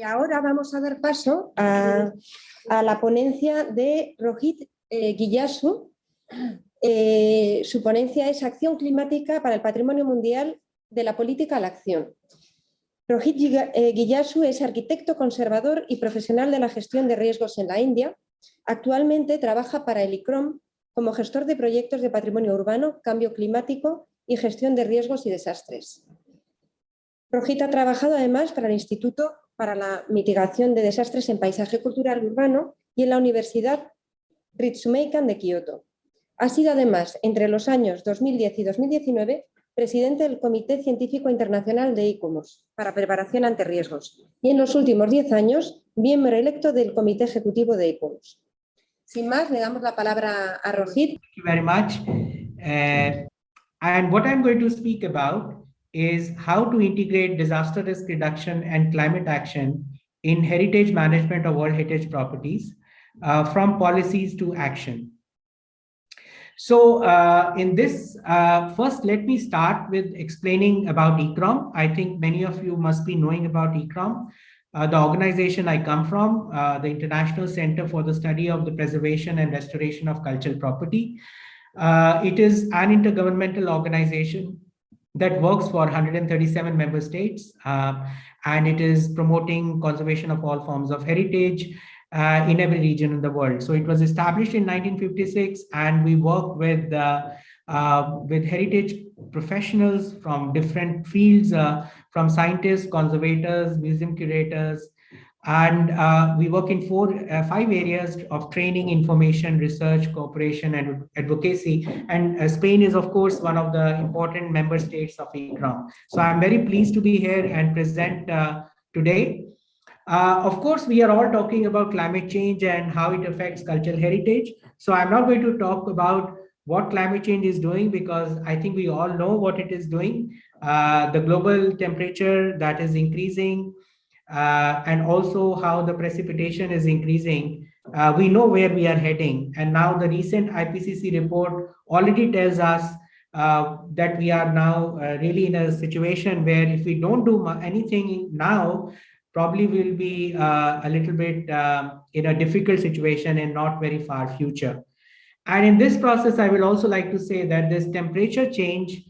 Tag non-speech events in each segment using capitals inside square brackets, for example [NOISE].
Y ahora vamos a dar paso a, la ponencia de Rohit eh, Guillasu. Eh, su ponencia es Acción climática para el patrimonio mundial de la política a la acción. Rohit eh, Guillasu es arquitecto conservador y profesional de la gestión de riesgos en la India. Actualmente trabaja para el ICROM como gestor de proyectos de patrimonio urbano, cambio climático y gestión de riesgos y desastres. Rojita ha trabajado además para el Instituto para la Mitigación de Desastres en Paisaje Cultural Urbano y en la Universidad Ritsumeikan de Kioto. Ha sido además, entre los años 2010 y 2019, presidente del Comité Científico Internacional de ICOMOS para preparación ante riesgos y en los últimos 10 años, miembro electo del Comité Ejecutivo de ICOMOS. Sin más, le damos la palabra a Rojit. Thank you very much. Uh, and what is how to integrate disaster risk reduction and climate action in heritage management of World Heritage properties uh, from policies to action. So uh, in this, uh, first, let me start with explaining about ICCROM. I think many of you must be knowing about ICCROM. Uh, the organization I come from, uh, the International Center for the Study of the Preservation and Restoration of Cultural Property. Uh, it is an intergovernmental organization that works for 137 member states, uh, and it is promoting conservation of all forms of heritage uh, in every region in the world. So it was established in 1956, and we work with uh, uh, with heritage professionals from different fields, uh, from scientists, conservators, museum curators, and uh, we work in four, uh, five areas of training, information, research, cooperation, and advocacy. And uh, Spain is, of course, one of the important member states of ICCROM. So I'm very pleased to be here and present uh, today. Uh, of course, we are all talking about climate change and how it affects cultural heritage. So I'm not going to talk about what climate change is doing because I think we all know what it is doing. Uh, the global temperature that is increasing, uh, and also how the precipitation is increasing, uh, we know where we are heading. And now the recent IPCC report already tells us uh, that we are now uh, really in a situation where if we don't do anything now, probably we'll be uh, a little bit uh, in a difficult situation and not very far future. And in this process, I will also like to say that this temperature change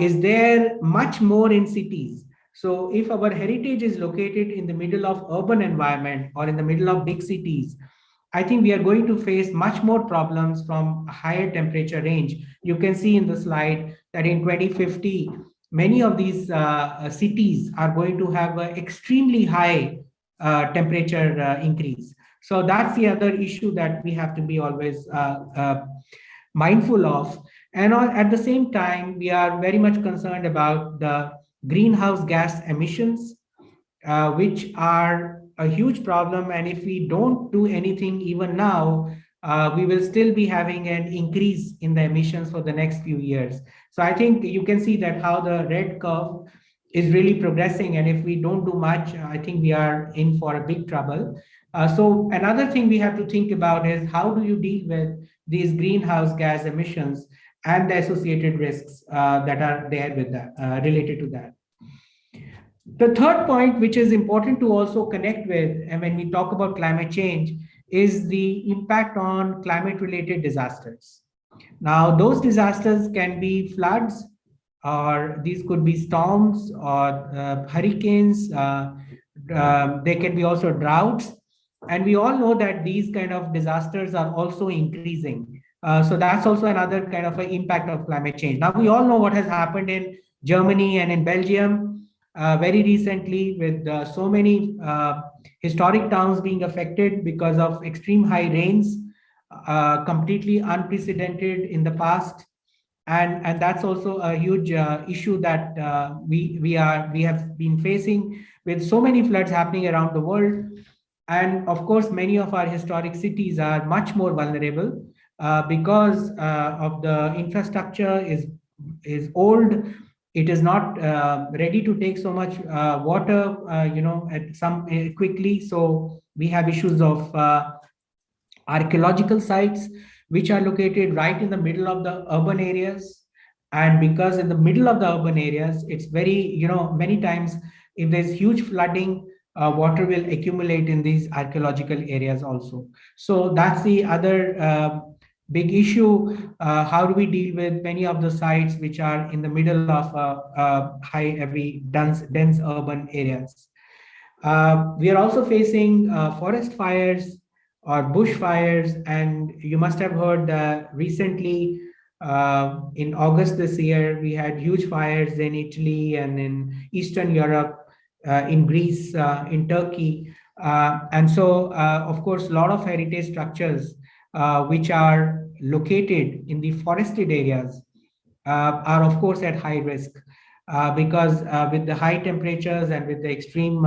is there much more in cities so if our heritage is located in the middle of urban environment or in the middle of big cities, I think we are going to face much more problems from a higher temperature range. You can see in the slide that in 2050, many of these uh, uh, cities are going to have an extremely high uh, temperature uh, increase. So that's the other issue that we have to be always uh, uh, mindful of. And at the same time, we are very much concerned about the greenhouse gas emissions, uh, which are a huge problem. And if we don't do anything even now, uh, we will still be having an increase in the emissions for the next few years. So I think you can see that how the red curve is really progressing. And if we don't do much, I think we are in for a big trouble. Uh, so another thing we have to think about is how do you deal with these greenhouse gas emissions and the associated risks uh, that are there with that, uh, related to that. The third point, which is important to also connect with, and when we talk about climate change, is the impact on climate-related disasters. Now, those disasters can be floods, or these could be storms or uh, hurricanes. Uh, uh, they can be also droughts. And we all know that these kind of disasters are also increasing. Uh, so that's also another kind of an impact of climate change. Now, we all know what has happened in Germany and in Belgium uh, very recently with uh, so many uh, historic towns being affected because of extreme high rains, uh, completely unprecedented in the past. And, and that's also a huge issue that we, we, are, we have been facing with so many floods happening around the world. And of course, many of our historic cities are much more vulnerable because uh, of the infrastructure is is old it is not uh, ready to take so much uh, water uh, you know at some uh, quickly so we have issues of archaeological sites which are located right in the middle of the urban areas and because in the middle of the urban areas it's very you know many times if there's huge flooding uh, water will accumulate in these archaeological areas also. So that's the other uh, big issue. Uh, how do we deal with many of the sites which are in the middle of uh, high, heavy, dense, dense urban areas? Uh, we are also facing uh, forest fires or bushfires, and you must have heard recently in August this year, we had huge fires in Italy and in Eastern Europe uh, in Greece, uh, in Turkey. Uh, and so, of course, a lot of heritage structures which are located in the forested areas are, of course, at high risk. because with the high temperatures and with the extreme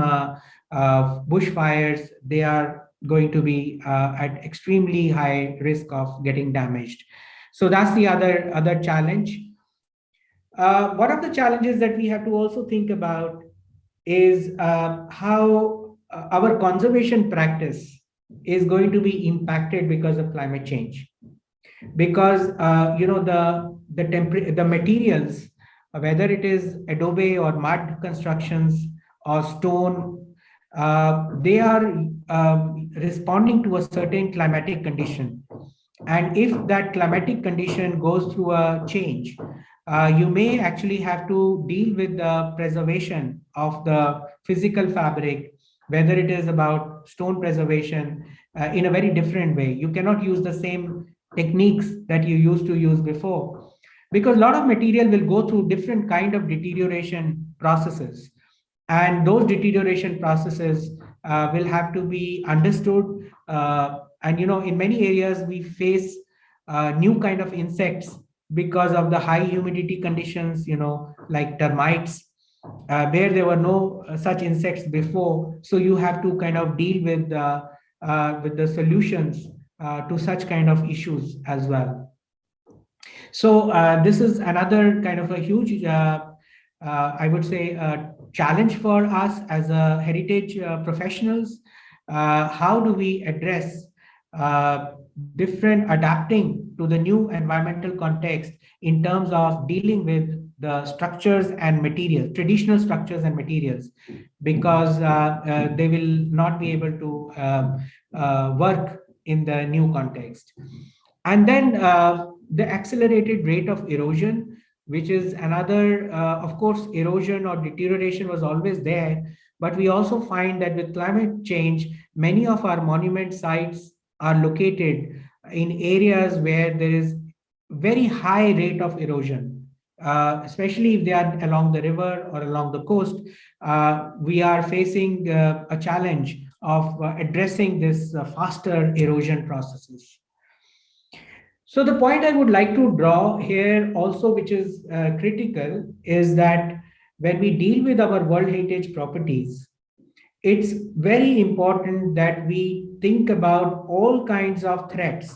bushfires, they are going to be uh, at extremely high risk of getting damaged. So that's the other, other challenge. Uh, one of the challenges that we have to also think about is uh, how uh, our conservation practice is going to be impacted because of climate change. Because uh, you know the the temper the materials whether it is adobe or mud constructions or stone uh, they are um, responding to a certain climatic condition. And if that climatic condition goes through a change uh, you may actually have to deal with the preservation of the physical fabric, whether it is about stone preservation uh, in a very different way. You cannot use the same techniques that you used to use before because a lot of material will go through different kind of deterioration processes. And those deterioration processes uh, will have to be understood. Uh, and, you know, in many areas, we face uh, new kind of insects because of the high humidity conditions, you know, like termites, uh, where there were no uh, such insects before. So you have to kind of deal with, uh, uh with the solutions uh, to such kind of issues as well. So uh, this is another kind of a huge, I would say, challenge for us as a heritage professionals. how do we address different adapting to the new environmental context in terms of dealing with the structures and materials, traditional structures and materials, because uh, uh, they will not be able to um, uh, work in the new context. And then the accelerated rate of erosion, which is another, of course, erosion or deterioration was always there, but we also find that with climate change, many of our monument sites are located in areas where there is very high rate of erosion, uh, especially if they are along the river or along the coast, uh, we are facing uh, a challenge of uh, addressing this uh, faster erosion processes. So the point I would like to draw here also, which is critical, is that when we deal with our World Heritage properties, it's very important that we think about all kinds of threats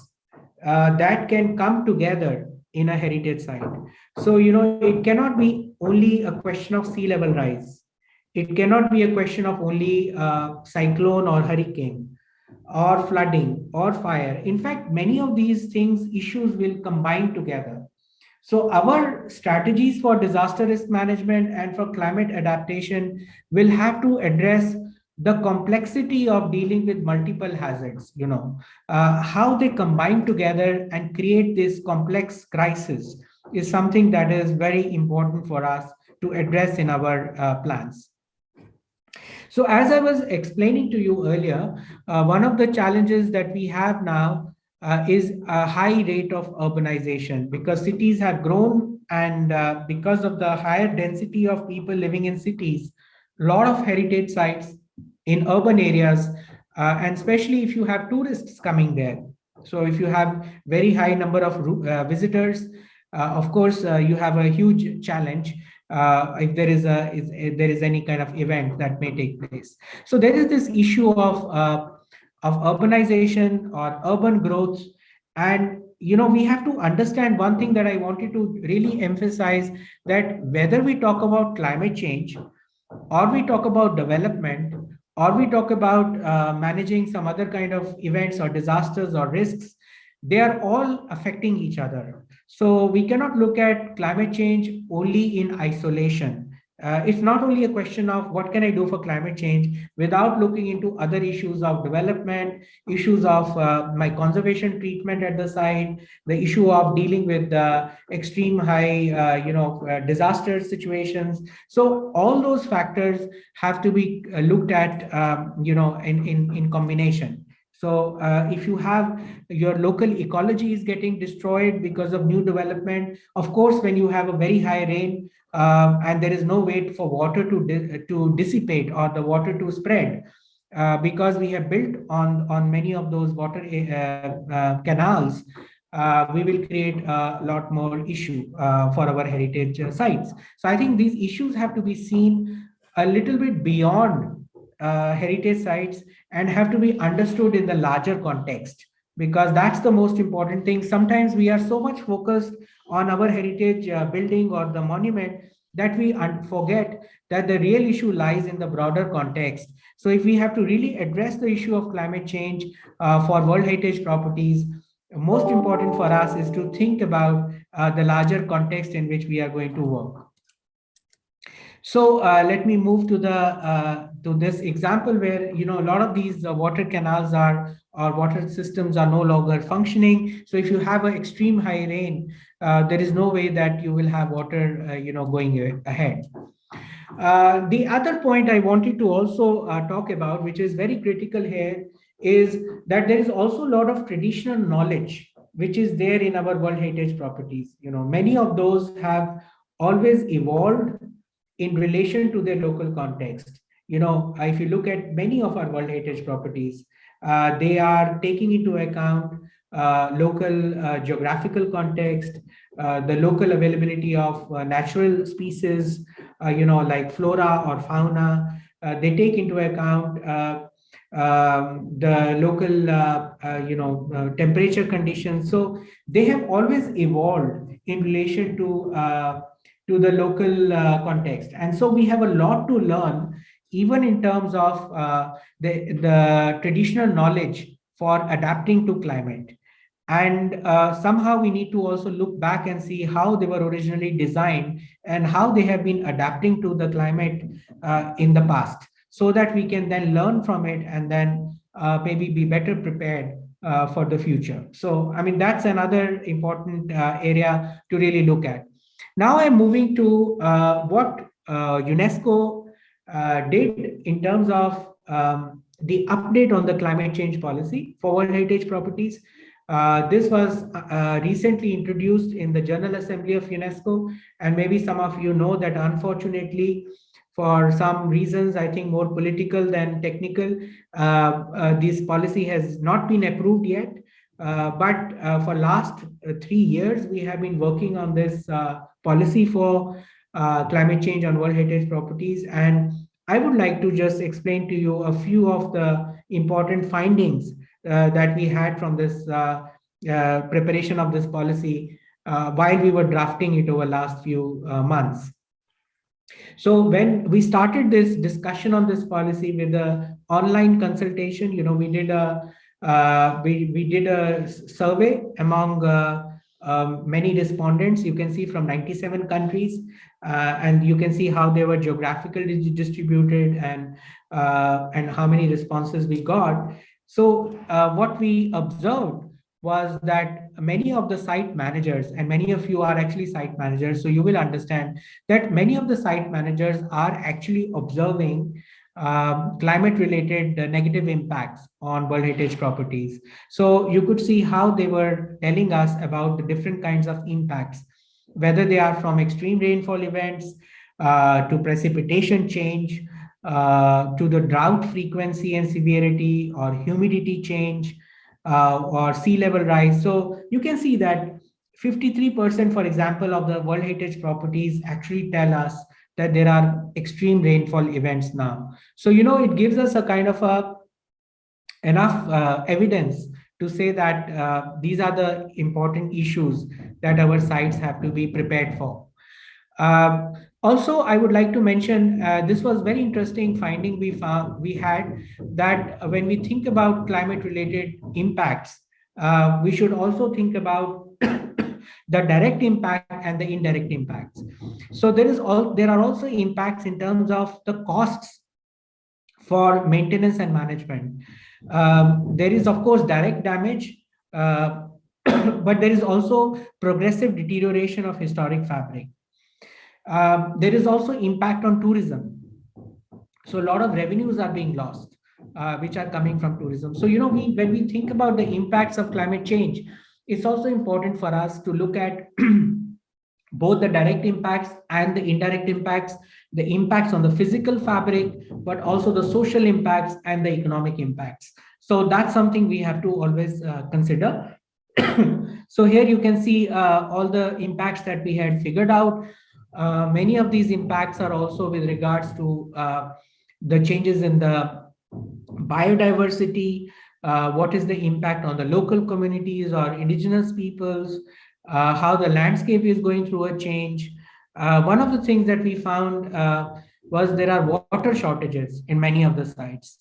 that can come together in a heritage site. So, you know, it cannot be only a question of sea level rise. It cannot be a question of only uh, cyclone or hurricane or flooding or fire. In fact, many of these things, issues will combine together. So our strategies for disaster risk management and for climate adaptation will have to address the complexity of dealing with multiple hazards, you know, uh, how they combine together and create this complex crisis is something that is very important for us to address in our uh, plans. So as I was explaining to you earlier, uh, one of the challenges that we have now uh, is a high rate of urbanization because cities have grown and uh, because of the higher density of people living in cities, a lot of heritage sites in urban areas, uh, and especially if you have tourists coming there. So if you have very high number of uh, visitors, uh, of course, uh, you have a huge challenge uh, if there is a if there is any kind of event that may take place. So there is this issue of of urbanization or urban growth, and you know we have to understand one thing that I wanted to really emphasize that whether we talk about climate change or we talk about development or we talk about uh, managing some other kind of events or disasters or risks, they are all affecting each other. So we cannot look at climate change only in isolation. Uh, it's not only a question of what can I do for climate change without looking into other issues of development, issues of uh, my conservation treatment at the site, the issue of dealing with uh, extreme high, uh, you know, uh, disaster situations. So all those factors have to be uh, looked at, um, you know, in, in, in combination. So uh, if you have your local ecology is getting destroyed because of new development, of course, when you have a very high rain uh, and there is no way for water to, di to dissipate or the water to spread, uh, because we have built on, on many of those water uh, uh, canals, uh, we will create a lot more issue for our heritage sites. So I think these issues have to be seen a little bit beyond uh, heritage sites and have to be understood in the larger context because that's the most important thing. Sometimes we are so much focused on our heritage uh, building or the monument that we forget that the real issue lies in the broader context. So if we have to really address the issue of climate change uh, for World Heritage properties, most important for us is to think about uh, the larger context in which we are going to work. So uh, let me move to the uh, to this example where you know a lot of these uh, water canals are or water systems are no longer functioning. So if you have an extreme high rain, uh, there is no way that you will have water uh, you know going ahead. Uh, the other point I wanted to also talk about, which is very critical here, is that there is also a lot of traditional knowledge which is there in our World Heritage properties. You know, many of those have always evolved in relation to their local context. You know, if you look at many of our World Heritage properties, uh, they are taking into account uh, local uh, geographical context, uh, the local availability of uh, natural species, uh, you know, like flora or fauna. they take into account um, the local, you know, temperature conditions. So they have always evolved in relation to to the local uh, context. And so we have a lot to learn, even in terms of uh, the, the traditional knowledge for adapting to climate. And uh, somehow we need to also look back and see how they were originally designed and how they have been adapting to the climate uh, in the past so that we can then learn from it and then uh, maybe be better prepared uh, for the future. So, I mean, that's another important area to really look at. Now I'm moving to uh, what uh, UNESCO uh, did in terms of um, the update on the climate change policy for World Heritage properties. Uh, this was uh, recently introduced in the General Assembly of UNESCO, and maybe some of you know that unfortunately, for some reasons, I think more political than technical, uh, this policy has not been approved yet. But for last three years, we have been working on this policy for uh, climate change on World Heritage properties. And I would like to just explain to you a few of the important findings uh, that we had from this uh, uh preparation of this policy uh, while we were drafting it over last few uh, months. So when we started this discussion on this policy with the online consultation, you know, we did a we we did a survey among um, many respondents. You can see from 97 countries uh, and you can see how they were geographically distributed and uh, and how many responses we got. So uh, what we observed was that many of the site managers and many of you are actually site managers so you will understand that many of the site managers are actually observing um, climate related uh, negative impacts on World Heritage properties. So you could see how they were telling us about the different kinds of impacts, whether they are from extreme rainfall events uh, to precipitation change, uh, to the drought frequency and severity or humidity change uh, or sea level rise. So you can see that 53%, for example, of the World Heritage properties actually tell us that there are extreme rainfall events now. So, you know, it gives us a kind of a enough uh, evidence to say that uh, these are the important issues that our sites have to be prepared for. Um, also, I would like to mention, uh, this was very interesting finding we found, we had that when we think about climate related impacts, uh, we should also think about the direct impact and the indirect impacts. So there is all there are also impacts in terms of the costs for maintenance and management. Um, there is of course direct damage, uh, [COUGHS] but there is also progressive deterioration of historic fabric. Um, there is also impact on tourism. So a lot of revenues are being lost, uh, which are coming from tourism. So, you know, we when we think about the impacts of climate change, it's also important for us to look at [CLEARS THROAT] both the direct impacts and the indirect impacts, the impacts on the physical fabric, but also the social impacts and the economic impacts. So that's something we have to always uh, consider. [CLEARS THROAT] so here you can see uh, all the impacts that we had figured out. Uh, many of these impacts are also with regards to uh, the changes in the biodiversity, uh, what is the impact on the local communities or indigenous peoples, uh, how the landscape is going through a change. Uh, one of the things that we found uh, was there are water shortages in many of the sites.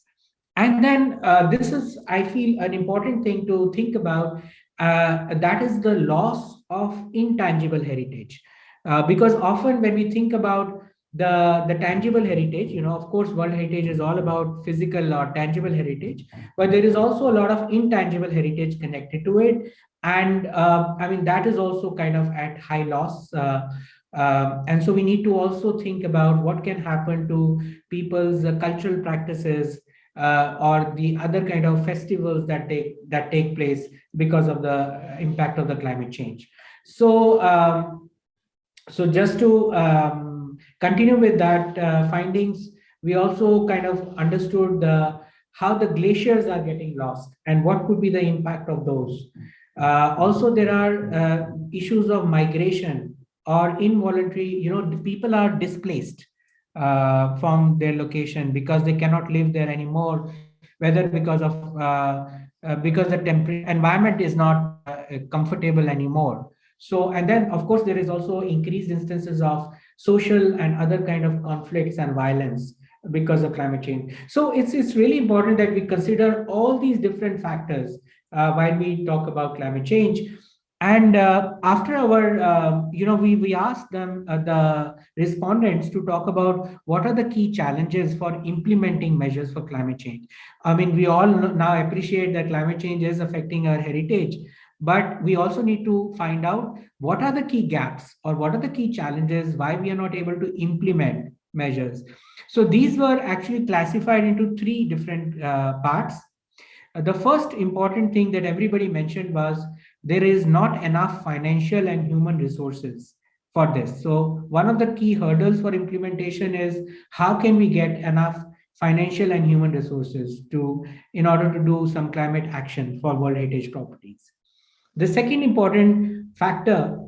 And then uh, this is, I feel, an important thing to think about. Uh, that is the loss of intangible heritage. because often when we think about the the tangible heritage you know of course world heritage is all about physical or tangible heritage but there is also a lot of intangible heritage connected to it. And uh, i mean that is also kind of at high loss. Uh, uh, and so we need to also think about what can happen to people's uh, cultural practices uh, or the other kind of festivals that take that take place because of the impact of the climate change. So um, so just to um, continue with that uh, findings, we also kind of understood how the glaciers are getting lost and what could be the impact of those. Uh, also, there are uh, issues of migration or involuntary, you know, people are displaced uh, from their location because they cannot live there anymore, whether because of uh, uh, because the temperature environment is not comfortable anymore. So, and then of course, there is also increased instances of social and other kind of conflicts and violence because of climate change. So it's, it's really important that we consider all these different factors uh, while we talk about climate change. And uh, after our, uh, you know, we, we asked them, uh, the respondents to talk about what are the key challenges for implementing measures for climate change. I mean, we all now appreciate that climate change is affecting our heritage, but we also need to find out what are the key gaps or what are the key challenges why we are not able to implement measures. So these were actually classified into three different uh, parts. The first important thing that everybody mentioned was there is not enough financial and human resources for this. So one of the key hurdles for implementation is how can we get enough financial and human resources to in order to do some climate action for world heritage properties the second important factor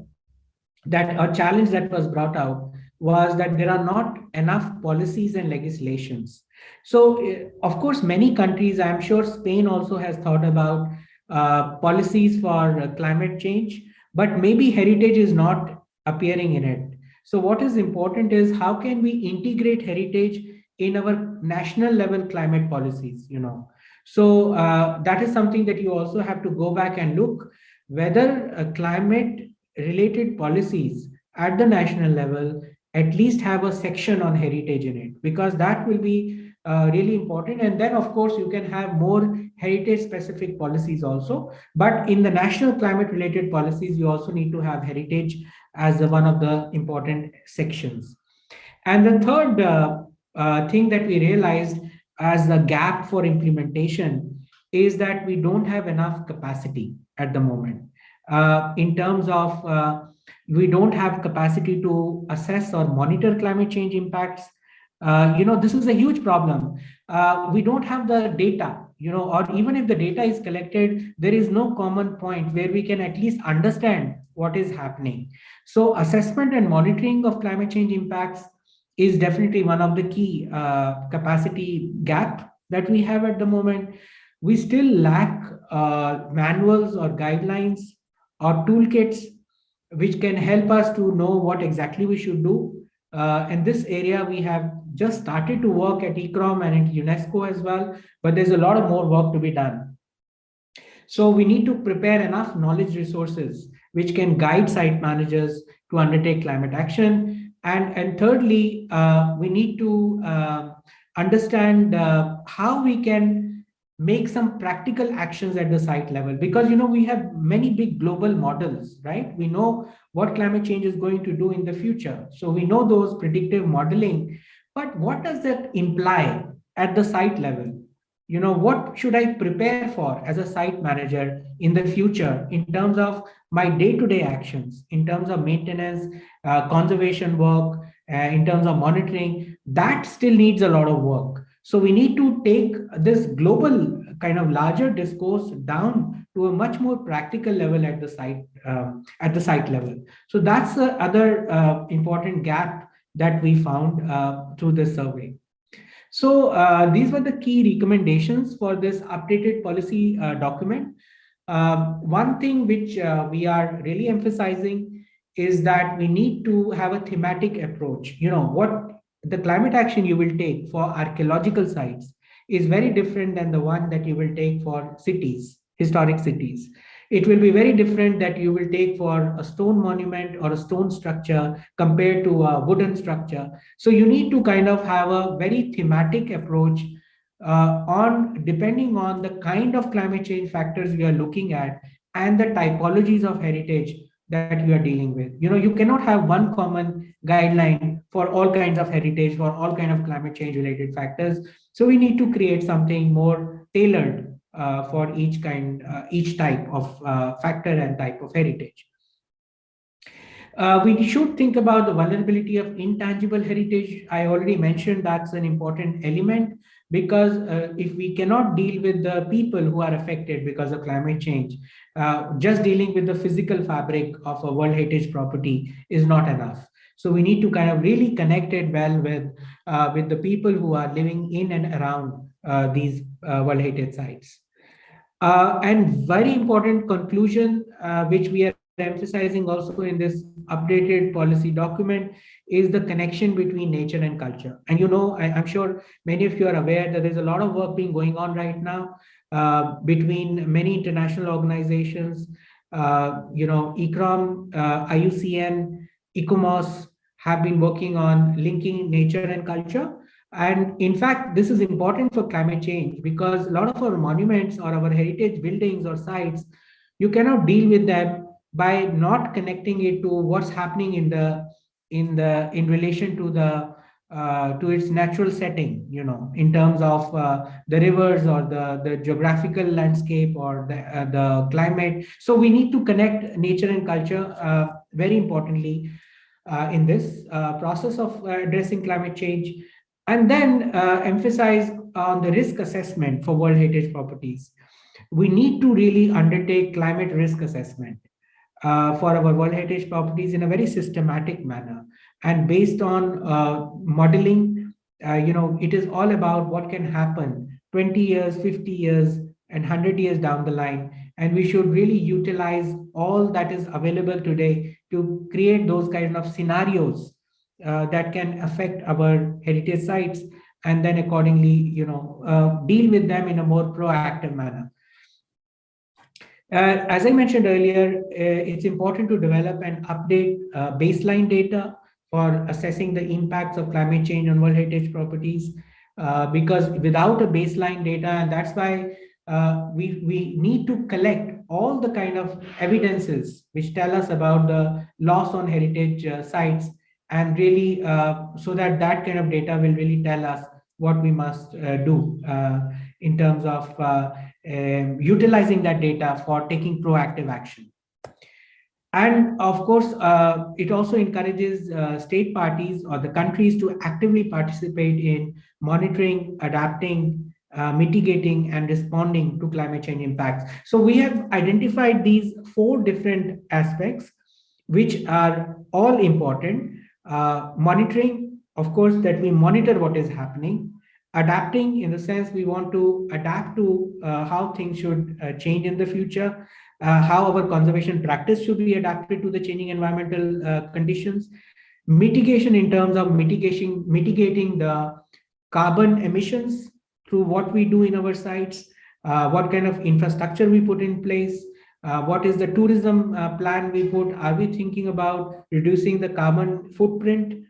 that a challenge that was brought out was that there are not enough policies and legislations. So, eh, of course, many countries, I'm sure Spain also has thought about uh, policies for climate change, but maybe heritage is not appearing in it. So what is important is how can we integrate heritage in our national level climate policies, you know. So uh, that is something that you also have to go back and look whether climate related policies at the national level at least have a section on heritage in it because that will be uh, really important. And then of course you can have more heritage specific policies also. But in the national climate related policies you also need to have heritage as one of the important sections. And the third uh, uh, thing that we realized as a gap for implementation is that we don't have enough capacity at the moment. Uh, in terms of uh, we don't have capacity to assess or monitor climate change impacts. Uh, you know, this is a huge problem. Uh, we don't have the data, you know, or even if the data is collected, there is no common point where we can at least understand what is happening. So assessment and monitoring of climate change impacts is definitely one of the key uh, capacity gap that we have at the moment we still lack uh, manuals or guidelines or toolkits which can help us to know what exactly we should do. Uh, in this area, we have just started to work at ICCROM and at UNESCO as well, but there's a lot of more work to be done. So we need to prepare enough knowledge resources which can guide site managers to undertake climate action. And, and thirdly, uh, we need to uh, understand uh, how we can make some practical actions at the site level. Because you know we have many big global models right? We know what climate change is going to do in the future. So we know those predictive modeling. But what does that imply at the site level? You know what should i prepare for as a site manager in the future in terms of my day-to-day -day actions in terms of maintenance uh, conservation work uh, in terms of monitoring? That still needs a lot of work so we need to take this global kind of larger discourse down to a much more practical level at the site um, at the site level. So that's the other uh, important gap that we found uh, through this survey. So uh, these were the key recommendations for this updated policy uh, document. Um, one thing which uh, we are really emphasizing is that we need to have a thematic approach. You know, what the climate action you will take for archaeological sites is very different than the one that you will take for cities, historic cities. It will be very different that you will take for a stone monument or a stone structure compared to a wooden structure. So you need to kind of have a very thematic approach uh, on depending on the kind of climate change factors we are looking at and the typologies of heritage that you are dealing with. You know, you cannot have one common guideline for all kinds of heritage, for all kind of climate change related factors. So we need to create something more tailored uh, for each kind, uh, each type of uh, factor and type of heritage. Uh, we should think about the vulnerability of intangible heritage. I already mentioned that's an important element because uh, if we cannot deal with the people who are affected because of climate change, uh, just dealing with the physical fabric of a World Heritage property is not enough. So we need to kind of really connect it well with, uh, with the people who are living in and around uh, these uh, World Heritage sites. Uh, and very important conclusion, which we are emphasizing also in this updated policy document is the connection between nature and culture. And you know, I, am sure many of you are aware that there's a lot of work being going on right now uh, between many international organizations, uh, you know, ICCROM, uh, IUCN, ICOMOS have been working on linking nature and culture. And in fact, this is important for climate change because a lot of our monuments or our heritage buildings or sites, you cannot deal with them by not connecting it to what's happening in the in the in relation to the uh, to its natural setting you know in terms of uh, the rivers or the the geographical landscape or the uh, the climate. So we need to connect nature and culture uh, very importantly uh, in this uh, process of addressing climate change. And then emphasize on the risk assessment for world heritage properties. We need to really undertake climate risk assessment uh, for our World Heritage properties in a very systematic manner. And based on uh, modeling, uh, you know, it is all about what can happen 20 years, 50 years, and 100 years down the line. And we should really utilize all that is available today to create those kind of scenarios uh, that can affect our heritage sites and then accordingly, you know, uh, deal with them in a more proactive manner. Uh, as I mentioned earlier, uh, it's important to develop and update uh, baseline data for assessing the impacts of climate change on World Heritage properties. Uh, because without a baseline data, and that's why uh, we, we need to collect all the kind of evidences which tell us about the loss on heritage uh, sites and really so that that kind of data will really tell us what we must do in terms of um, utilizing that data for taking proactive action. And of course, uh, it also encourages uh, state parties or the countries to actively participate in monitoring, adapting, uh, mitigating and responding to climate change impacts. So we have identified these four different aspects, which are all important. Uh, monitoring, of course, that we monitor what is happening adapting in the sense we want to adapt to uh, how things should uh, change in the future, uh, how our conservation practice should be adapted to the changing environmental uh, conditions, mitigation in terms of mitigation, mitigating the carbon emissions through what we do in our sites, uh, what kind of infrastructure we put in place, uh, what is the tourism plan we put, are we thinking about reducing the carbon footprint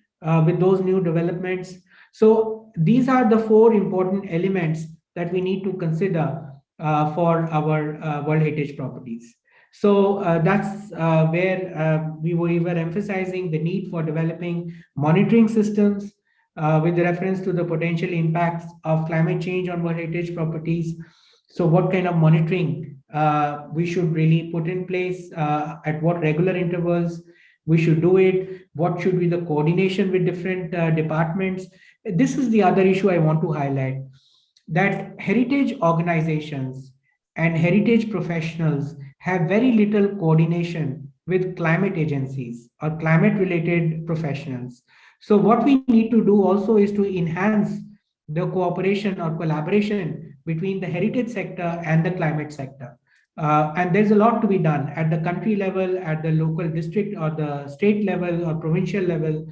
with those new developments. So these are the four important elements that we need to consider uh, for our uh, World Heritage properties. So uh, that's uh, where we were, we were emphasizing the need for developing monitoring systems with reference to the potential impacts of climate change on World Heritage properties. So what kind of monitoring we should really put in place, at what regular intervals we should do it, what should be the coordination with different uh, departments. This is the other issue I want to highlight, that heritage organizations and heritage professionals have very little coordination with climate agencies or climate related professionals. So what we need to do also is to enhance the cooperation or collaboration between the heritage sector and the climate sector. Uh, and there's a lot to be done at the country level, at the local district or the state level or provincial level.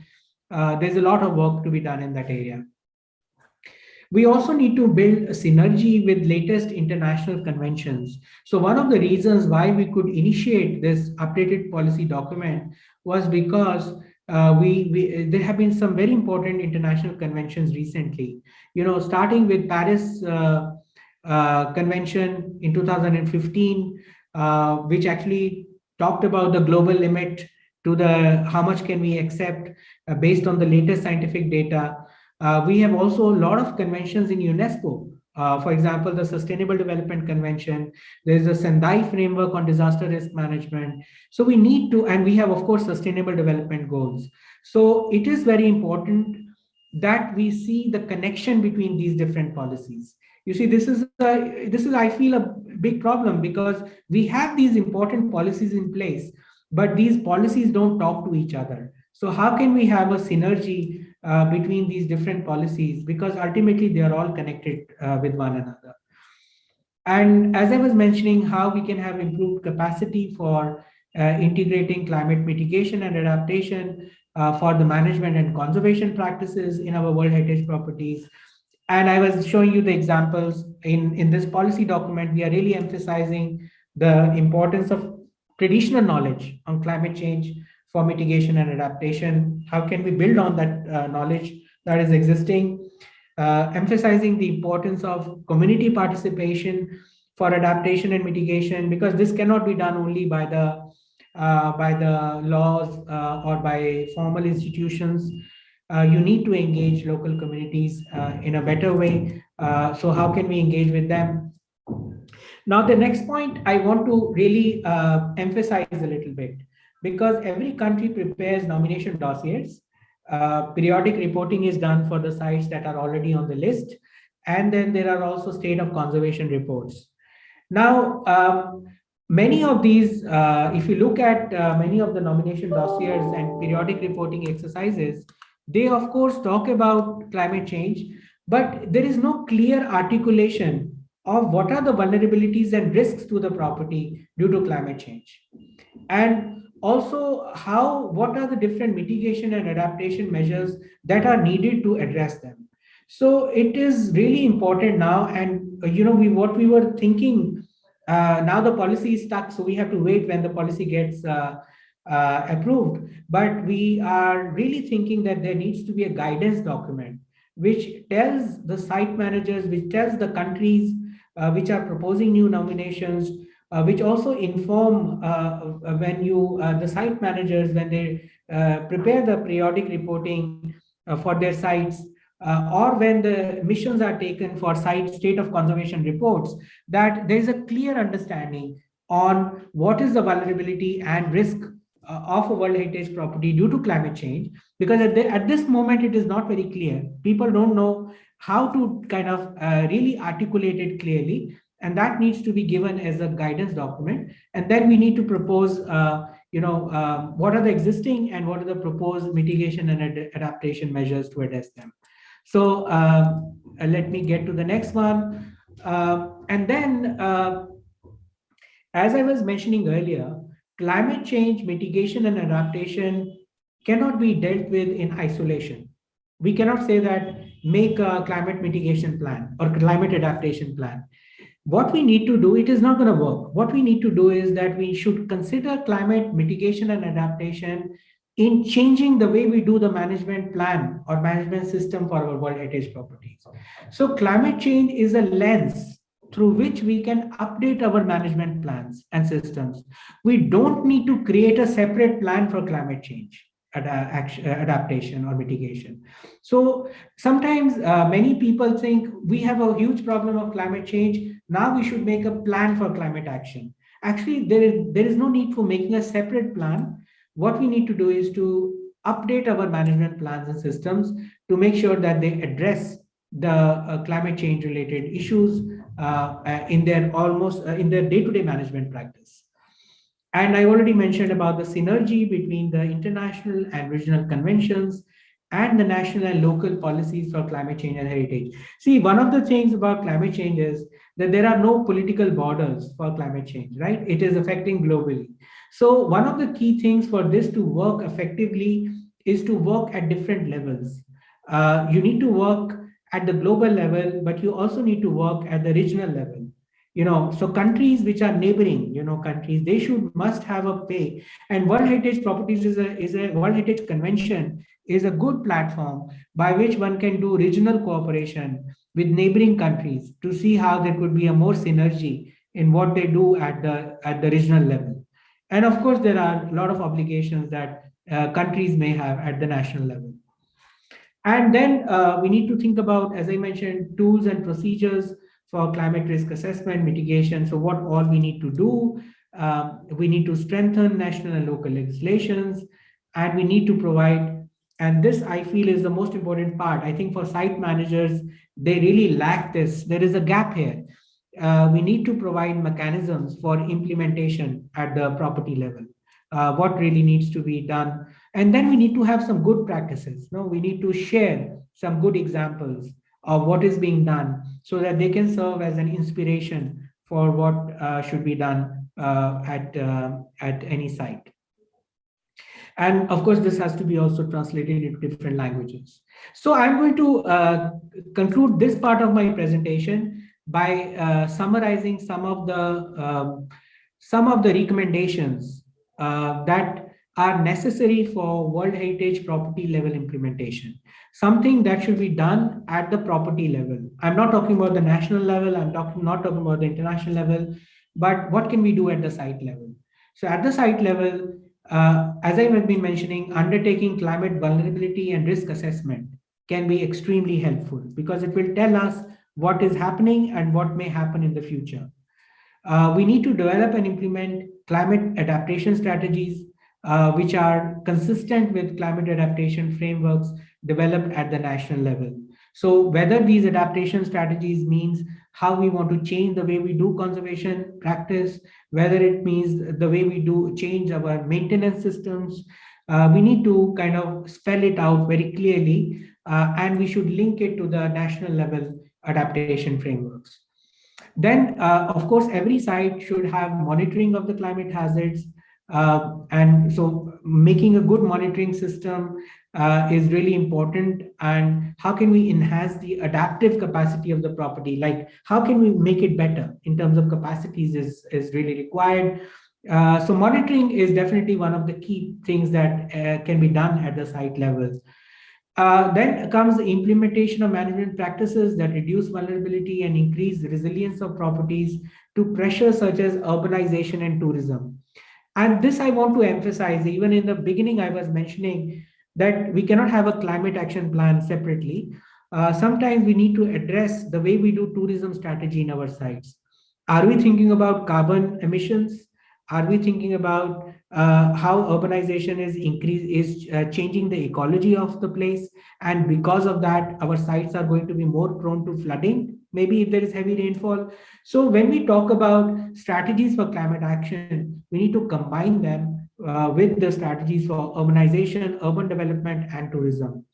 Uh, there's a lot of work to be done in that area. We also need to build a synergy with latest international conventions. So one of the reasons why we could initiate this updated policy document was because uh, we, we, there have been some very important international conventions recently. You know, starting with Paris uh, uh, Convention in 2015, uh, which actually talked about the global limit to the how much can we accept uh, based on the latest scientific data. Uh, we have also a lot of conventions in UNESCO. Uh, for example, the Sustainable Development Convention, there's a Sendai framework on disaster risk management. So we need to, and we have, of course, sustainable development goals. So it is very important that we see the connection between these different policies. You see, this is, a, this is, I feel, a big problem because we have these important policies in place, but these policies don't talk to each other. So how can we have a synergy uh, between these different policies because ultimately they are all connected uh, with one another. And as I was mentioning, how we can have improved capacity for uh, integrating climate mitigation and adaptation uh, for the management and conservation practices in our World Heritage properties. And I was showing you the examples in, in this policy document, we are really emphasizing the importance of traditional knowledge on climate change for mitigation and adaptation? How can we build on that uh, knowledge that is existing? Uh, emphasizing the importance of community participation for adaptation and mitigation, because this cannot be done only by the uh, by the laws uh, or by formal institutions. Uh, you need to engage local communities uh, in a better way. so how can we engage with them? Now, the next point I want to really emphasize a little bit because every country prepares nomination dossiers. Uh, periodic reporting is done for the sites that are already on the list. And then there are also state of conservation reports. Now, um, many of these, uh, if you look at uh, many of the nomination dossiers and periodic reporting exercises, they of course talk about climate change, but there is no clear articulation of what are the vulnerabilities and risks to the property due to climate change. And also how what are the different mitigation and adaptation measures that are needed to address them so it is really important now and you know we what we were thinking uh, now the policy is stuck so we have to wait when the policy gets uh, uh, approved. But we are really thinking that there needs to be a guidance document which tells the site managers which tells the countries uh, which are proposing new nominations uh, which also inform uh, uh, when you, the site managers, when they prepare the periodic reporting for their sites, uh, or when the missions are taken for site state of conservation reports, that there is a clear understanding on what is the vulnerability and risk uh, of a World Heritage property due to climate change. Because at, the, at, this moment, it is not very clear. People don't know how to kind of uh, really articulate it clearly and that needs to be given as a guidance document and then we need to propose uh, you know uh, what are the existing and what are the proposed mitigation and ad adaptation measures to address them so uh, let me get to the next one uh, and then uh, as i was mentioning earlier climate change mitigation and adaptation cannot be dealt with in isolation we cannot say that make a climate mitigation plan or climate adaptation plan what we need to do, it is not going to work. What we need to do is that we should consider climate mitigation and adaptation in changing the way we do the management plan or management system for our World Heritage properties. So climate change is a lens through which we can update our management plans and systems. We don't need to create a separate plan for climate change adaptation or mitigation. So sometimes uh, many people think we have a huge problem of climate change. Now we should make a plan for climate action. Actually, there is, there is no need for making a separate plan. What we need to do is to update our management plans and systems to make sure that they address the uh, climate change related issues in their almost uh, in their day-to-day -day management practice. And I already mentioned about the synergy between the international and regional conventions and the national and local policies for climate change and heritage. See, one of the things about climate change is that there are no political borders for climate change, right? It is affecting globally. So one of the key things for this to work effectively is to work at different levels. Uh, you need to work at the global level, but you also need to work at the regional level. You know so countries which are neighboring you know countries they should must have a pay. And world heritage properties is a is a world heritage convention is a good platform by which one can do regional cooperation with neighboring countries to see how there could be a more synergy in what they do at the at the regional level. And of course there are a lot of obligations that uh, countries may have at the national level and then uh, we need to think about as i mentioned tools and procedures for climate risk assessment, mitigation. So what all we need to do, uh, we need to strengthen national and local legislations, and we need to provide, and this I feel is the most important part. I think for site managers, they really lack this. There is a gap here. Uh, we need to provide mechanisms for implementation at the property level. Uh, what really needs to be done. And then we need to have some good practices. No, we need to share some good examples of what is being done so that they can serve as an inspiration for what uh, should be done uh, at, uh, at any site. And of course, this has to be also translated into different languages. So I'm going to uh, conclude this part of my presentation by uh, summarizing some of the um, some of the recommendations that are necessary for World Heritage property level implementation something that should be done at the property level. I'm not talking about the national level, I'm talking not talking about the international level, but what can we do at the site level? So at the site level, uh, as I have been mentioning, undertaking climate vulnerability and risk assessment can be extremely helpful because it will tell us what is happening and what may happen in the future. Uh, we need to develop and implement climate adaptation strategies, uh, which are consistent with climate adaptation frameworks developed at the national level. So whether these adaptation strategies means how we want to change the way we do conservation practice, whether it means the way we do change our maintenance systems, uh, we need to kind of spell it out very clearly uh, and we should link it to the national level adaptation frameworks. Then, uh, of course, every site should have monitoring of the climate hazards, uh, and so making a good monitoring system uh, is really important. And how can we enhance the adaptive capacity of the property? Like how can we make it better in terms of capacities is, is really required. Uh, so monitoring is definitely one of the key things that uh, can be done at the site level. Uh, then comes the implementation of management practices that reduce vulnerability and increase resilience of properties to pressures such as urbanization and tourism. And this I want to emphasize, even in the beginning, I was mentioning that we cannot have a climate action plan separately. Uh, sometimes we need to address the way we do tourism strategy in our sites. Are we thinking about carbon emissions? Are we thinking about uh, how urbanization is increase is uh, changing the ecology of the place? And because of that, our sites are going to be more prone to flooding maybe if there is heavy rainfall. So when we talk about strategies for climate action, we need to combine them uh, with the strategies for urbanization, urban development, and tourism.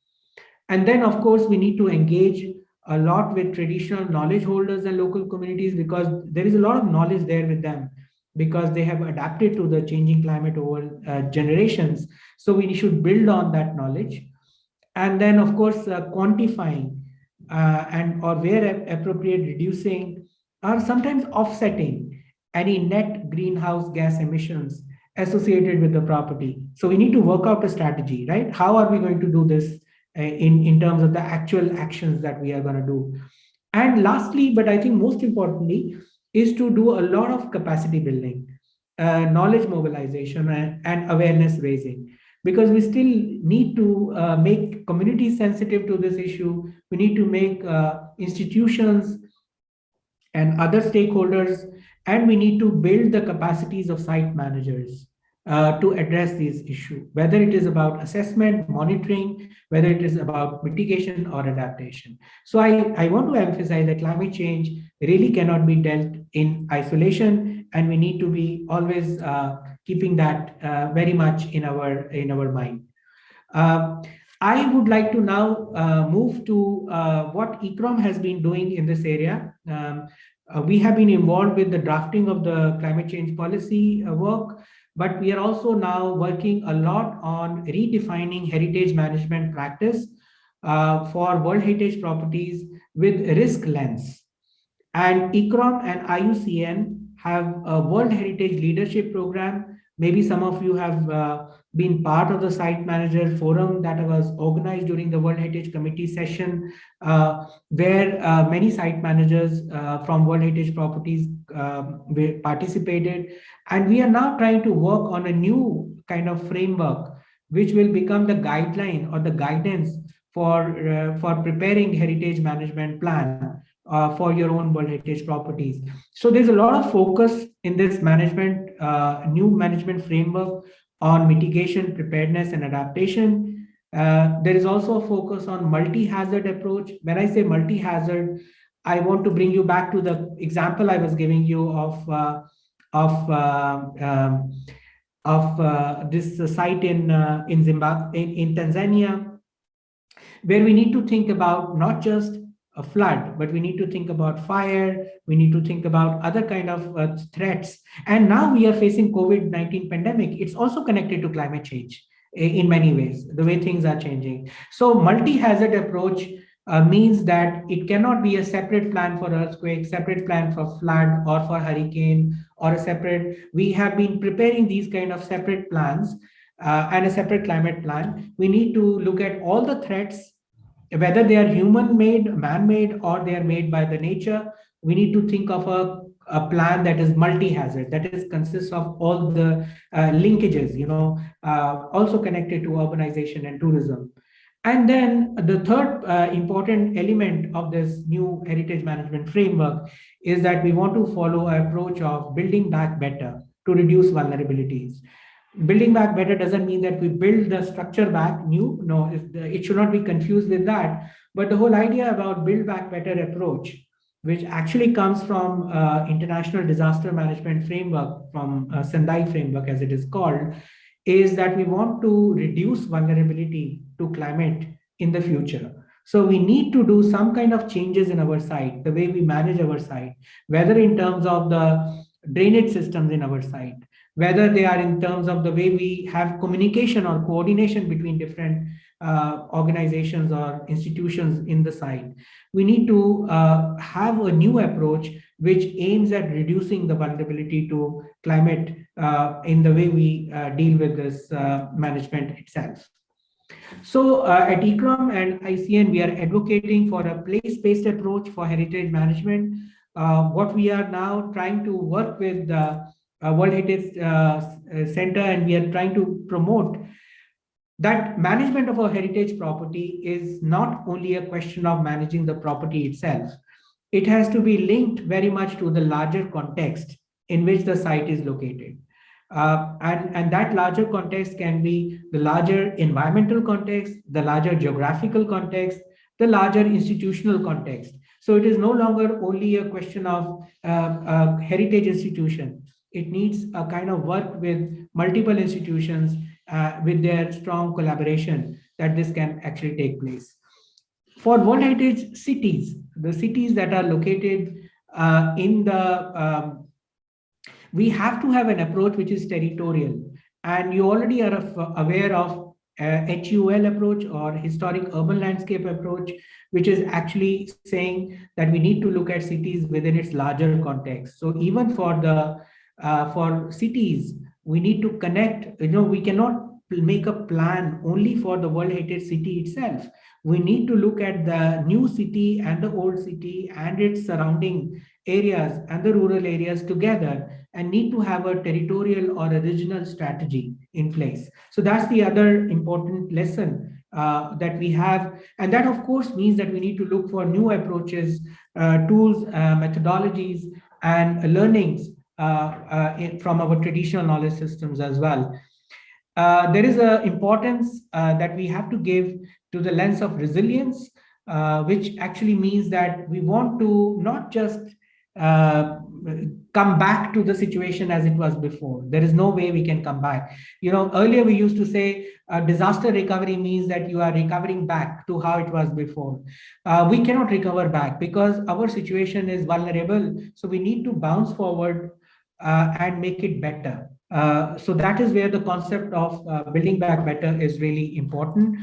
And then, of course, we need to engage a lot with traditional knowledge holders and local communities because there is a lot of knowledge there with them because they have adapted to the changing climate over uh, generations. So we should build on that knowledge. And then, of course, uh, quantifying uh, and or where appropriate reducing are sometimes offsetting any net greenhouse gas emissions associated with the property. So we need to work out a strategy, right? How are we going to do this uh, in, in terms of the actual actions that we are going to do? And lastly, but I think most importantly, is to do a lot of capacity building, uh, knowledge mobilization and, and, awareness raising, because we still need to uh, make communities sensitive to this issue. We need to make uh, institutions and other stakeholders and we need to build the capacities of site managers uh, to address these issues, whether it is about assessment, monitoring, whether it is about mitigation or adaptation. So I, I want to emphasize that climate change really cannot be dealt in isolation, and we need to be always uh, keeping that uh, very much in our, in our mind. I would like to now uh, move to uh, what ICCROM has been doing in this area. Um, uh, we have been involved with the drafting of the climate change policy uh, work, but we are also now working a lot on redefining heritage management practice uh, for World Heritage properties with risk lens. And ICCROM and IUCN have a World Heritage Leadership Program. Maybe some of you have uh, been part of the site manager forum that was organized during the World Heritage Committee session, uh, where uh, many site managers uh, from World Heritage properties um, participated. And we are now trying to work on a new kind of framework, which will become the guideline or the guidance for, uh, for preparing heritage management plan uh, for your own World Heritage properties. So there's a lot of focus in this management, uh, new management framework on mitigation, preparedness, and adaptation. Uh, there is also a focus on multi-hazard approach. When I say multi-hazard, I want to bring you back to the example I was giving you of uh, of uh, um, of uh, this site in uh, in Zimbabwe in, in Tanzania, where we need to think about not just a flood, but we need to think about fire, we need to think about other kind of uh, threats. And now we are facing COVID-19 pandemic. It's also connected to climate change in many ways, the way things are changing. So multi-hazard approach uh, means that it cannot be a separate plan for earthquake, separate plan for flood or for hurricane or a separate, we have been preparing these kind of separate plans uh, and a separate climate plan. We need to look at all the threats whether they are human-made, man-made, or they are made by the nature, we need to think of a, a plan that is multi-hazard, that is consists of all the uh, linkages, you know, uh, also connected to urbanization and tourism. And then the third uh, important element of this new heritage management framework is that we want to follow an approach of building back better to reduce vulnerabilities building back better doesn't mean that we build the structure back new. No it should not be confused with that. But the whole idea about build back better approach which actually comes from uh, international disaster management framework from uh, sendai framework as it is called is that we want to reduce vulnerability to climate in the future. So we need to do some kind of changes in our site the way we manage our site whether in terms of the drainage systems in our site whether they are in terms of the way we have communication or coordination between different uh, organizations or institutions in the site. We need to uh, have a new approach which aims at reducing the vulnerability to climate uh, in the way we uh, deal with this uh, management itself. So uh, at ICCROM and IUCN, we are advocating for a place-based approach for heritage management. what we are now trying to work with uh, World Heritage uh, Center and we are trying to promote that management of a heritage property is not only a question of managing the property itself. It has to be linked very much to the larger context in which the site is located. Uh, and, and that larger context can be the larger environmental context, the larger geographical context, the larger institutional context. So it is no longer only a question of uh, heritage institution it needs a kind of work with multiple institutions uh, with their strong collaboration that this can actually take place. For World Heritage cities, the cities that are located uh, in the, um, we have to have an approach which is territorial. And you already are aware of uh, HUL approach or historic urban landscape approach, which is actually saying that we need to look at cities within its larger context. So even for the uh, for cities, we need to connect, you know, we cannot make a plan only for the World Heritage City itself. We need to look at the new city and the old city and its surrounding areas and the rural areas together and need to have a territorial or a regional strategy in place. So that's the other important lesson uh, that we have. And that, of course, means that we need to look for new approaches, uh, tools, uh, methodologies, and learnings in, from our traditional knowledge systems as well. Uh, there is an importance that we have to give to the lens of resilience, which actually means that we want to not just uh, come back to the situation as it was before. There is no way we can come back. You know, earlier we used to say uh, disaster recovery means that you are recovering back to how it was before. Uh, we cannot recover back because our situation is vulnerable. So we need to bounce forward uh, and make it better. Uh, so that is where the concept of uh, building back better is really important.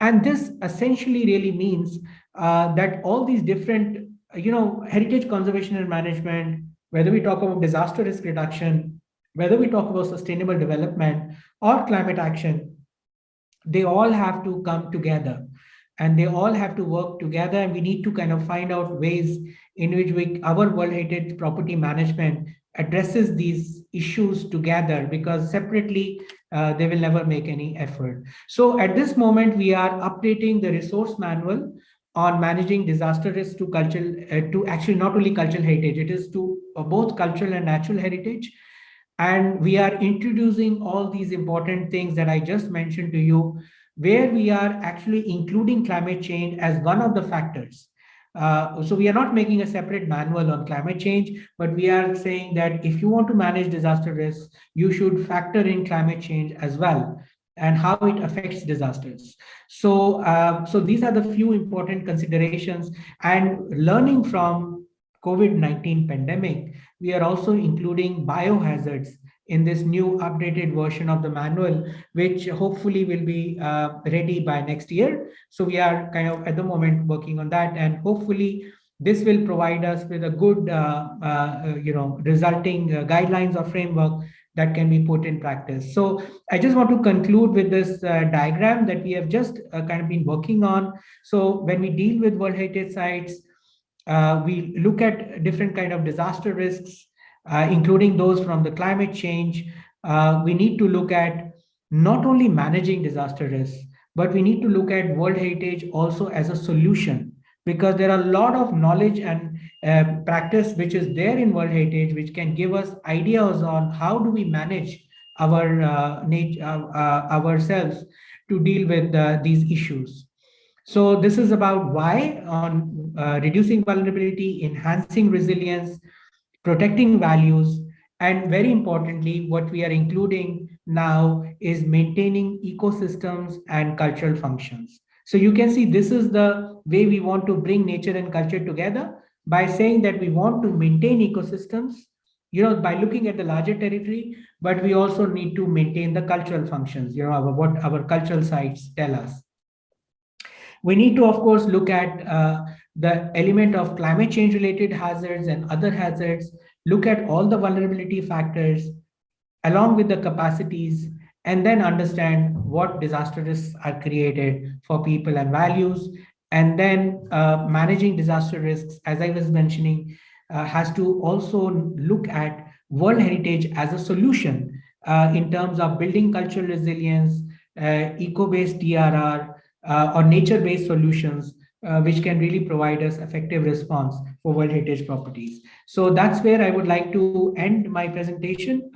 And this essentially really means that all these different you know, heritage conservation and management, whether we talk about disaster risk reduction, whether we talk about sustainable development or climate action, they all have to come together and they all have to work together and we need to kind of find out ways in which we, our World Heritage property management addresses these issues together because separately uh, they will never make any effort. So at this moment, we are updating the resource manual on managing disaster risk to cultural, uh, to actually not only cultural heritage, it is to uh, both cultural and natural heritage. And we are introducing all these important things that I just mentioned to you, where we are actually including climate change as one of the factors. Uh, so we are not making a separate manual on climate change, but we are saying that if you want to manage disaster risk, you should factor in climate change as well and how it affects disasters. So, uh, so these are the few important considerations and learning from COVID-19 pandemic, we are also including biohazards in this new updated version of the manual, which hopefully will be uh, ready by next year. So we are kind of at the moment working on that and hopefully this will provide us with a good, uh, uh, you know, resulting uh, guidelines or framework that can be put in practice. So I just want to conclude with this uh, diagram that we have just uh, kind of been working on. So when we deal with World Heritage Sites, we look at different kind of disaster risks, including those from the climate change. Uh, we need to look at not only managing disaster risks, but we need to look at World Heritage also as a solution because there are a lot of knowledge and uh, practice which is there in World Heritage, which can give us ideas on how do we manage our uh, nature, uh, uh, ourselves to deal with uh, these issues. So this is about why on uh, reducing vulnerability, enhancing resilience, protecting values, and very importantly, what we are including now is maintaining ecosystems and cultural functions. So you can see this is the way we want to bring nature and culture together by saying that we want to maintain ecosystems, you know, by looking at the larger territory, but we also need to maintain the cultural functions, you know, our, what our cultural sites tell us. We need to, of course, look at uh, the element of climate change related hazards and other hazards, look at all the vulnerability factors, along with the capacities and then understand what disaster risks are created for people and values. And then uh, managing disaster risks, as I was mentioning, uh, has to also look at World Heritage as a solution uh, in terms of building cultural resilience, uh, eco-based DRR, uh, or nature-based solutions, uh, which can really provide us effective response for World Heritage properties. So that's where I would like to end my presentation.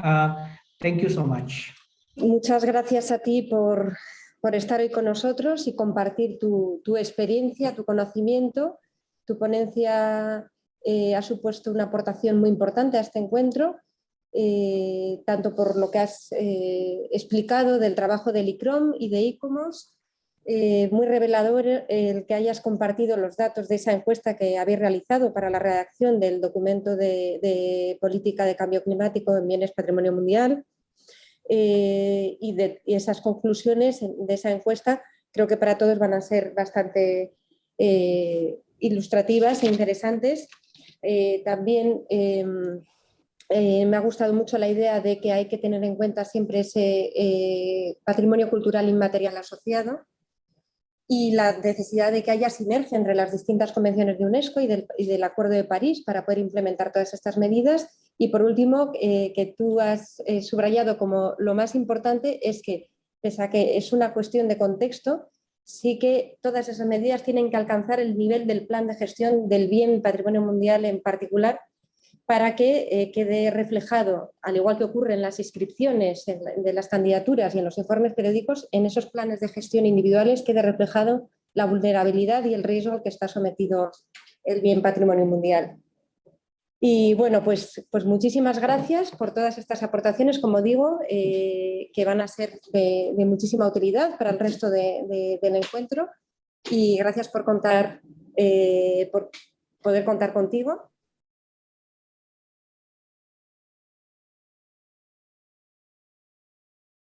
thank you so much. Muchas gracias a ti por, estar hoy con nosotros y compartir tu, experiencia, tu conocimiento. Tu ponencia eh, ha supuesto una aportación muy importante a este encuentro, eh, tanto por lo que has eh, explicado del trabajo del ICROM y de ICOMOS, muy revelador el que hayas compartido los datos de esa encuesta que habéis realizado para la redacción del documento de, política de cambio climático en bienes patrimonio mundial eh, y, esas conclusiones de esa encuesta creo que para todos van a ser bastante eh, ilustrativas e interesantes. también em, me ha gustado mucho la idea de que hay que tener en cuenta siempre ese patrimonio cultural inmaterial asociado y la necesidad de que haya sinergia entre las distintas convenciones de UNESCO y del, Acuerdo de París para poder implementar todas estas medidas. Y por último, eh, que tú has eh, subrayado como lo más importante es que, pese a que es una cuestión de contexto, sí que todas esas medidas tienen que alcanzar el nivel del plan de gestión del bien patrimonio mundial en particular para que eh, quede reflejado, al igual que ocurre en las inscripciones de las candidaturas y en los informes periódicos, en esos planes de gestión individuales quede reflejado la vulnerabilidad y el riesgo al que está sometido el bien patrimonio mundial. Y bueno, pues, pues muchísimas gracias por todas estas aportaciones, como digo, eh, que van a ser de, muchísima utilidad para el resto del encuentro. Y gracias por contar, eh, por poder contar contigo